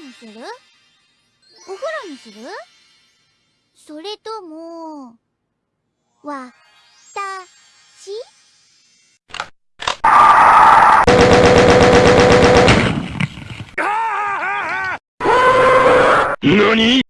川にする？お風呂にする？それとも、わ、た、し？何？